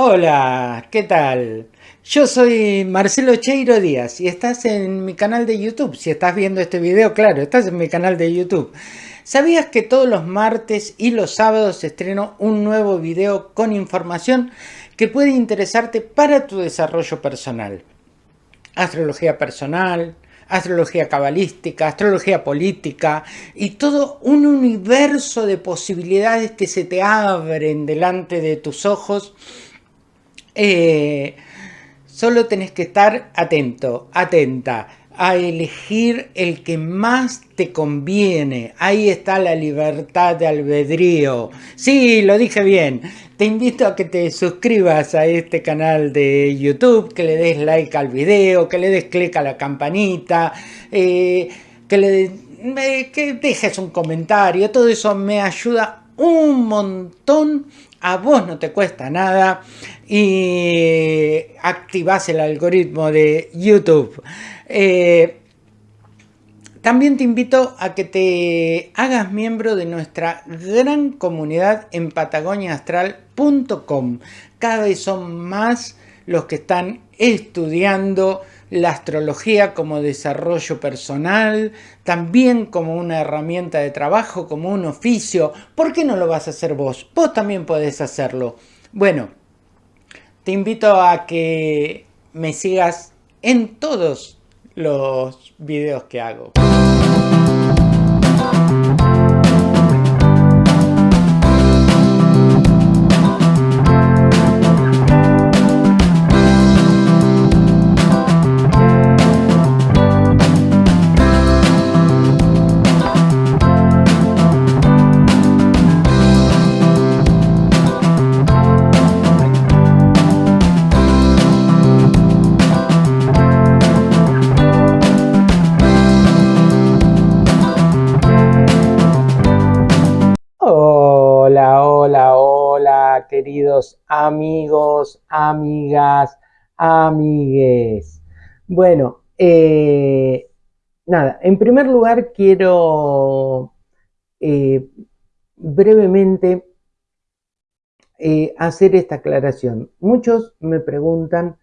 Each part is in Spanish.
Hola, ¿qué tal? Yo soy Marcelo Cheiro Díaz y estás en mi canal de YouTube. Si estás viendo este video, claro, estás en mi canal de YouTube. ¿Sabías que todos los martes y los sábados estreno un nuevo video con información que puede interesarte para tu desarrollo personal? Astrología personal, astrología cabalística, astrología política y todo un universo de posibilidades que se te abren delante de tus ojos eh, solo tenés que estar atento, atenta a elegir el que más te conviene. Ahí está la libertad de albedrío. Sí, lo dije bien. Te invito a que te suscribas a este canal de YouTube, que le des like al video, que le des clic a la campanita, eh, que le que dejes un comentario. Todo eso me ayuda un montón a vos no te cuesta nada y activas el algoritmo de YouTube. Eh, también te invito a que te hagas miembro de nuestra gran comunidad en patagoniaastral.com. Cada vez son más los que están estudiando la astrología como desarrollo personal, también como una herramienta de trabajo, como un oficio. ¿Por qué no lo vas a hacer vos? Vos también podés hacerlo. Bueno, te invito a que me sigas en todos los videos que hago. Amigos, amigas, amigues. Bueno, eh, nada, en primer lugar quiero eh, brevemente eh, hacer esta aclaración. Muchos me preguntan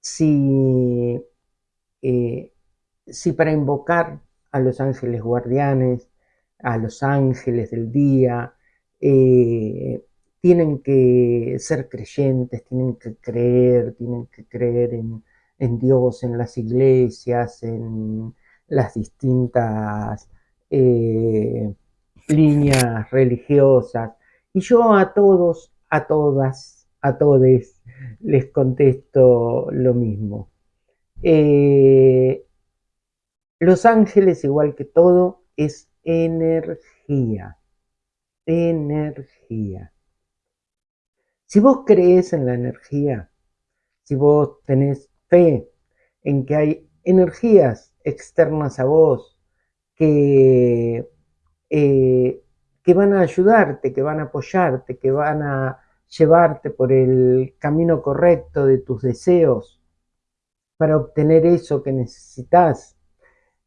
si, si para invocar a los ángeles guardianes, a los ángeles del día, tienen que ser creyentes, tienen que creer, tienen que creer en, Dios, en las iglesias, en las distintas eh, líneas religiosas. Y yo a todos, a todas, a todes les contesto lo mismo. Eh, los ángeles, igual que todo, es energía energía. Si vos crees en la energía, si vos tenés fe en que hay energías externas a vos que, eh, que van a ayudarte, que van a apoyarte, que van a llevarte por el camino correcto de tus deseos para obtener eso que necesitas,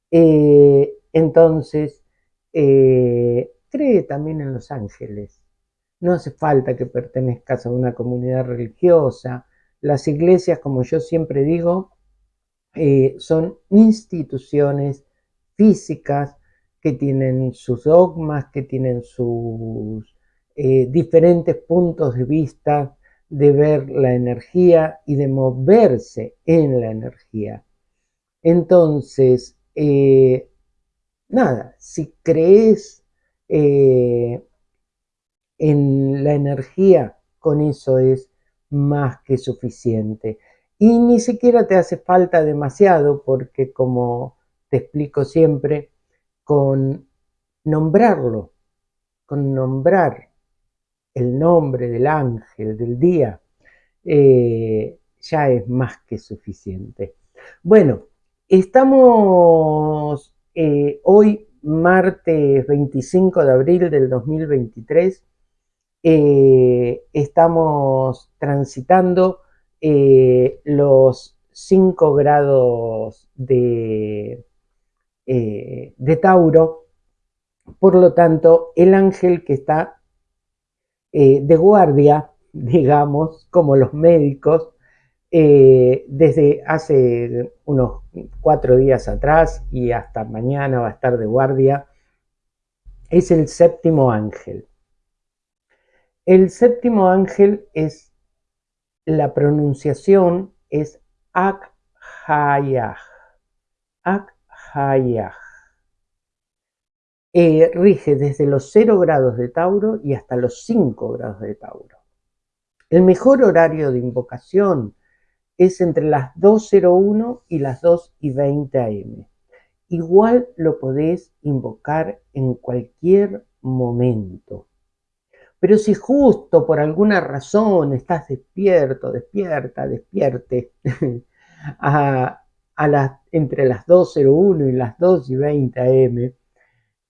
eh, entonces eh, cree también en los ángeles. No hace falta que pertenezcas a una comunidad religiosa. Las iglesias, como yo siempre digo, eh, son instituciones físicas que tienen sus dogmas, que tienen sus eh, diferentes puntos de vista de ver la energía y de moverse en la energía. Entonces, eh, nada, si crees en la energía, con eso es más que suficiente. Y ni siquiera te hace falta demasiado porque como te explico siempre, con nombrarlo, con nombrar el nombre del ángel del día, eh, ya es más que suficiente. Bueno, estamos eh, hoy martes 25 de abril del 2023. Eh, estamos transitando eh, los 5 grados de, eh, de Tauro. Por lo tanto, el ángel que está de guardia digamos, como los médicos, desde hace unos cuatro días atrás y hasta mañana va a estar de guardia, es el séptimo ángel. El séptimo ángel es, la pronunciación es Akhayah. Akhayah. Eh, rige desde los 0 grados de Tauro y hasta los 5 grados de Tauro. El mejor horario de invocación es entre las 2.01 y las 2 y 20 am. Igual lo podés invocar en cualquier momento. Pero si justo por alguna razón estás despierto, despierta, despierte, a, entre las 2.01 y las 2 y 20 am,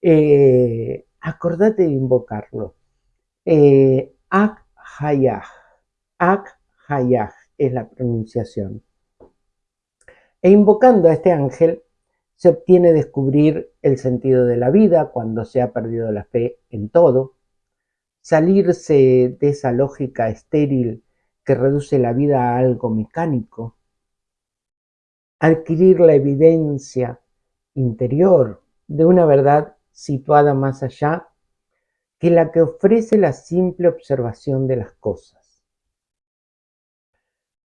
eh, acordate de invocarlo. Eh, Ak Hayah. Ak Hayah es la pronunciación. E invocando a este ángel se obtiene descubrir el sentido de la vida cuando se ha perdido la fe en todo, salirse de esa lógica estéril que reduce la vida a algo mecánico, adquirir la evidencia interior de una verdad situada más allá que la que ofrece la simple observación de las cosas.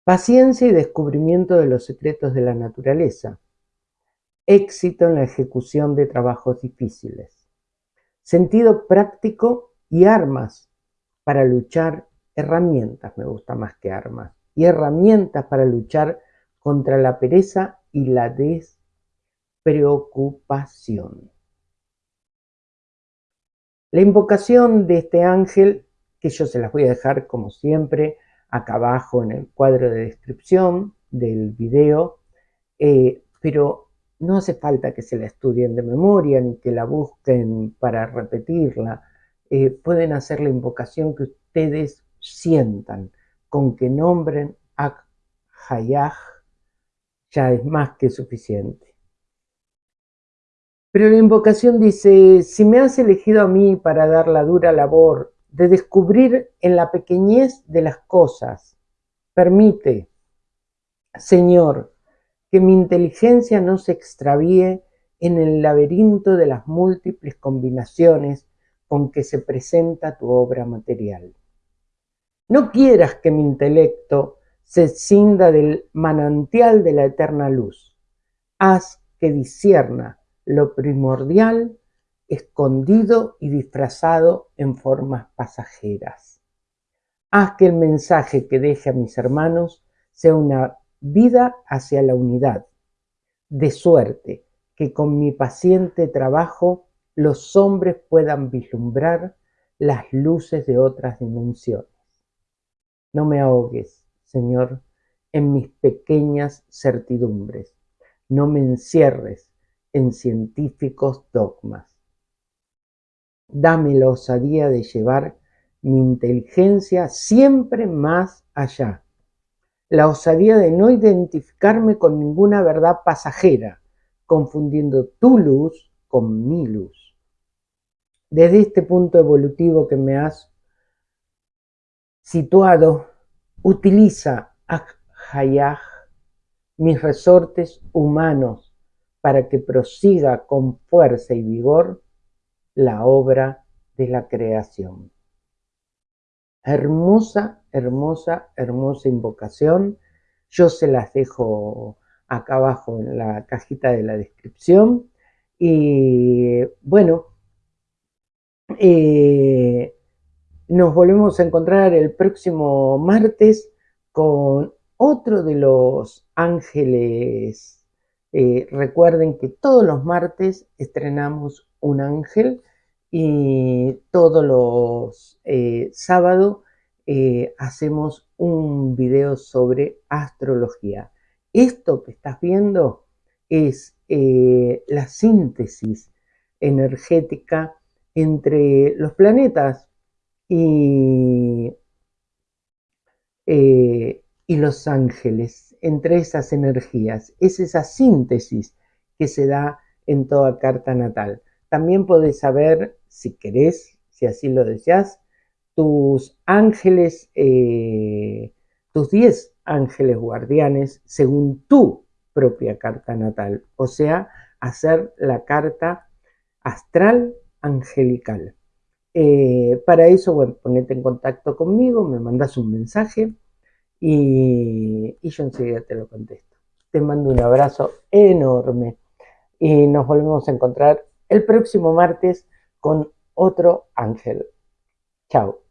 Paciencia y descubrimiento de los secretos de la naturaleza. Éxito en la ejecución de trabajos difíciles. Sentido práctico y armas para luchar, herramientas me gusta más que armas, y herramientas para luchar contra la pereza y la despreocupación. La invocación de este ángel, que yo se las voy a dejar como siempre acá abajo en el cuadro de descripción del video, eh, pero no hace falta que se la estudien de memoria ni que la busquen para repetirla. Eh, pueden hacer la invocación que ustedes sientan, con que nombren Ak Hayah, ya es más que suficiente. Pero la invocación dice, si me has elegido a mí para dar la dura labor de descubrir en la pequeñez de las cosas, permite, Señor, que mi inteligencia no se extravíe en el laberinto de las múltiples combinaciones con que se presenta tu obra material. No quieras que mi intelecto se cinda del manantial de la eterna luz. Haz que disierna lo primordial escondido y disfrazado en formas pasajeras. Haz que el mensaje que deje a mis hermanos sea una vida hacia la unidad, de suerte que con mi paciente trabajo los hombres puedan vislumbrar las luces de otras dimensiones. No me ahogues, Señor, en mis pequeñas certidumbres. No me encierres en científicos dogmas. Dame la osadía de llevar mi inteligencia siempre más allá. La osadía de no identificarme con ninguna verdad pasajera, confundiendo tu luz con mi luz. Desde este punto evolutivo que me has situado, utiliza Hayah, mis resortes humanos para que prosiga con fuerza y vigor la obra de la creación. Hermosa, hermosa, hermosa invocación. Yo se las dejo acá abajo en la cajita de la descripción. Y bueno, eh, nos volvemos a encontrar el próximo martes con otro de los ángeles eh, recuerden que todos los martes estrenamos un ángel y todos los eh, sábados hacemos un video sobre astrología. Esto que estás viendo es la síntesis energética entre los planetas y, y los ángeles entre esas energías. Es esa síntesis que se da en toda carta natal. También podés saber, si querés, si así lo deseas, tus ángeles, eh, tus 10 ángeles guardianes según tu propia carta natal, o sea, hacer la carta astral angelical. Eh, para eso, bueno, ponete en contacto conmigo, me mandas un mensaje y, y yo enseguida te lo contesto. Te mando un abrazo enorme y nos volvemos a encontrar el próximo martes con otro ángel. Chao.